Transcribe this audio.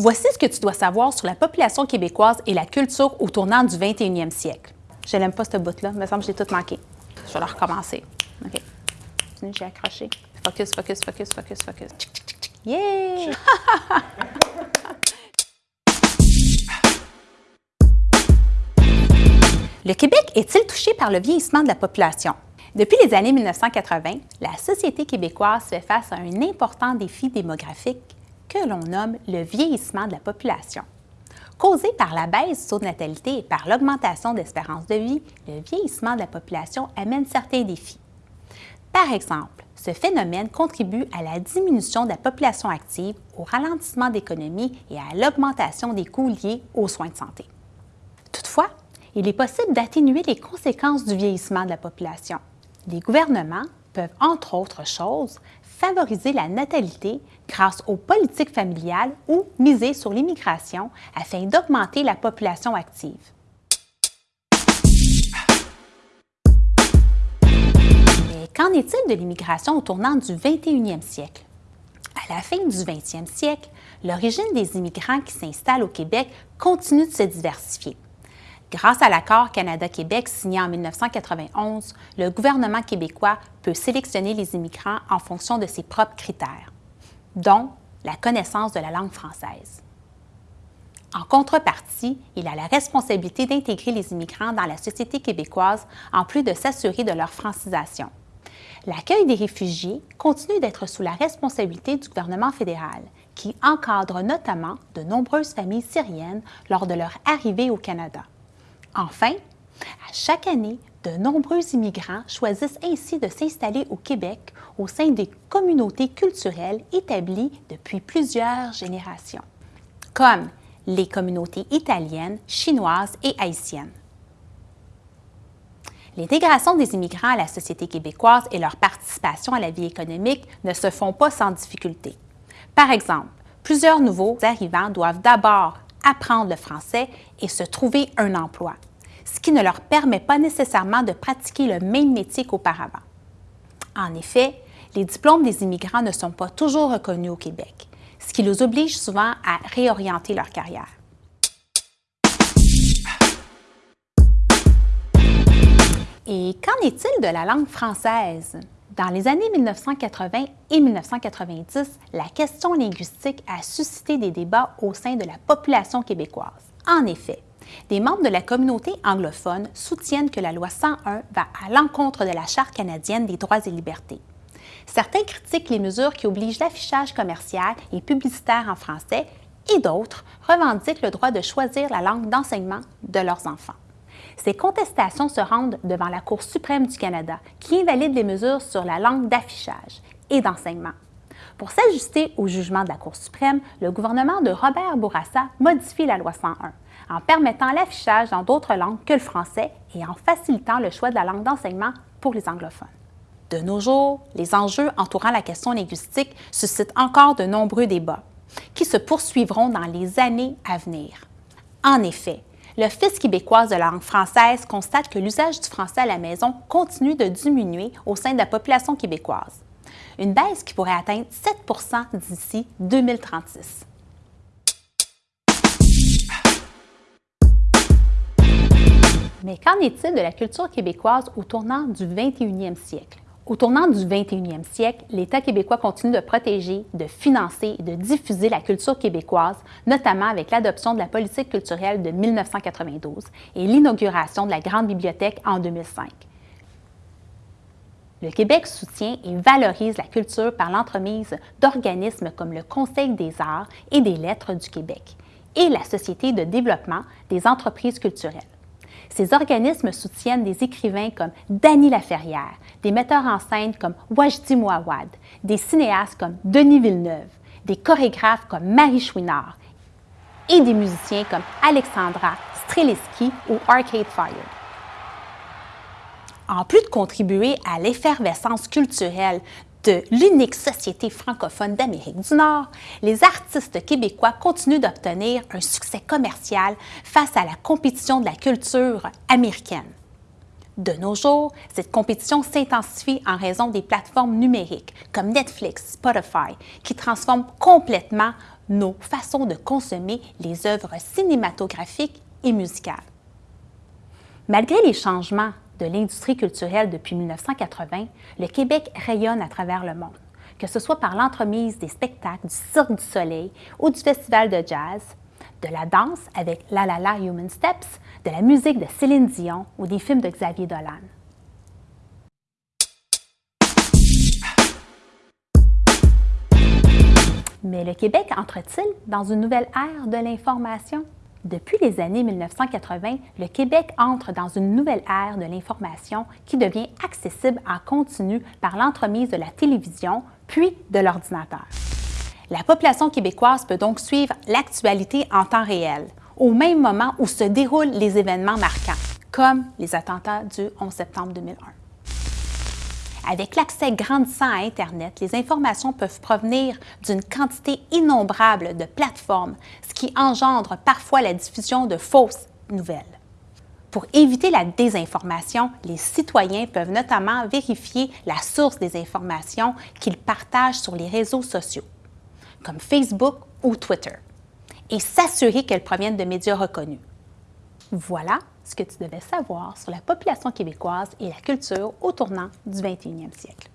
Voici ce que tu dois savoir sur la population québécoise et la culture au tournant du 21e siècle. Je n'aime pas ce bout-là, il me semble que j'ai tout manqué. Je vais le recommencer. OK. J'ai accroché. Focus, focus, focus, focus, focus. Yeah! Le Québec est-il touché par le vieillissement de la population? Depuis les années 1980, la société québécoise fait face à un important défi démographique que l'on nomme le vieillissement de la population. Causé par la baisse du taux de natalité et par l'augmentation d'espérance de vie, le vieillissement de la population amène certains défis. Par exemple, ce phénomène contribue à la diminution de la population active, au ralentissement d'économie et à l'augmentation des coûts liés aux soins de santé. Toutefois, il est possible d'atténuer les conséquences du vieillissement de la population. Les gouvernements entre autres choses, favoriser la natalité grâce aux politiques familiales ou miser sur l'immigration afin d'augmenter la population active. Mais qu'en est-il de l'immigration au tournant du 21e siècle? À la fin du 20e siècle, l'origine des immigrants qui s'installent au Québec continue de se diversifier. Grâce à l'accord Canada-Québec signé en 1991, le gouvernement québécois peut sélectionner les immigrants en fonction de ses propres critères, dont la connaissance de la langue française. En contrepartie, il a la responsabilité d'intégrer les immigrants dans la société québécoise en plus de s'assurer de leur francisation. L'accueil des réfugiés continue d'être sous la responsabilité du gouvernement fédéral, qui encadre notamment de nombreuses familles syriennes lors de leur arrivée au Canada. Enfin, à chaque année, de nombreux immigrants choisissent ainsi de s'installer au Québec au sein des communautés culturelles établies depuis plusieurs générations, comme les communautés italiennes, chinoises et haïtiennes. L'intégration des immigrants à la société québécoise et leur participation à la vie économique ne se font pas sans difficulté. Par exemple, plusieurs nouveaux arrivants doivent d'abord apprendre le français et se trouver un emploi, ce qui ne leur permet pas nécessairement de pratiquer le même métier qu'auparavant. En effet, les diplômes des immigrants ne sont pas toujours reconnus au Québec, ce qui les oblige souvent à réorienter leur carrière. Et qu'en est-il de la langue française? Dans les années 1980 et 1990, la question linguistique a suscité des débats au sein de la population québécoise. En effet, des membres de la communauté anglophone soutiennent que la loi 101 va à l'encontre de la Charte canadienne des droits et libertés. Certains critiquent les mesures qui obligent l'affichage commercial et publicitaire en français et d'autres revendiquent le droit de choisir la langue d'enseignement de leurs enfants. Ces contestations se rendent devant la Cour suprême du Canada, qui invalide les mesures sur la langue d'affichage et d'enseignement. Pour s'ajuster au jugement de la Cour suprême, le gouvernement de Robert Bourassa modifie la loi 101 en permettant l'affichage dans d'autres langues que le français et en facilitant le choix de la langue d'enseignement pour les anglophones. De nos jours, les enjeux entourant la question linguistique suscitent encore de nombreux débats qui se poursuivront dans les années à venir. En effet, l'Office québécois de la langue française constate que l'usage du français à la maison continue de diminuer au sein de la population québécoise, une baisse qui pourrait atteindre 7% d'ici 2036. Mais qu'en est-il de la culture québécoise au tournant du 21e siècle? Au tournant du 21e siècle, l'État québécois continue de protéger, de financer et de diffuser la culture québécoise, notamment avec l'adoption de la politique culturelle de 1992 et l'inauguration de la Grande Bibliothèque en 2005. Le Québec soutient et valorise la culture par l'entremise d'organismes comme le Conseil des arts et des lettres du Québec et la Société de développement des entreprises culturelles. Ces organismes soutiennent des écrivains comme Dany Laferrière, des metteurs en scène comme Wajdi Mouawad, des cinéastes comme Denis Villeneuve, des chorégraphes comme Marie Chouinard et des musiciens comme Alexandra Streliski ou Arcade Fire. En plus de contribuer à l'effervescence culturelle de l'unique société francophone d'Amérique du Nord, les artistes québécois continuent d'obtenir un succès commercial face à la compétition de la culture américaine. De nos jours, cette compétition s'intensifie en raison des plateformes numériques comme Netflix, Spotify, qui transforment complètement nos façons de consommer les œuvres cinématographiques et musicales. Malgré les changements de l'industrie culturelle depuis 1980, le Québec rayonne à travers le monde, que ce soit par l'entremise des spectacles du Cirque du Soleil ou du Festival de jazz, de la danse avec La La La Human Steps, de la musique de Céline Dion ou des films de Xavier Dolan. Mais le Québec entre-t-il dans une nouvelle ère de l'information? Depuis les années 1980, le Québec entre dans une nouvelle ère de l'information qui devient accessible en continu par l'entremise de la télévision puis de l'ordinateur. La population québécoise peut donc suivre l'actualité en temps réel, au même moment où se déroulent les événements marquants, comme les attentats du 11 septembre 2001. Avec l'accès grandissant à Internet, les informations peuvent provenir d'une quantité innombrable de plateformes, ce qui engendre parfois la diffusion de fausses nouvelles. Pour éviter la désinformation, les citoyens peuvent notamment vérifier la source des informations qu'ils partagent sur les réseaux sociaux, comme Facebook ou Twitter, et s'assurer qu'elles proviennent de médias reconnus. Voilà ce que tu devais savoir sur la population québécoise et la culture au tournant du 21e siècle.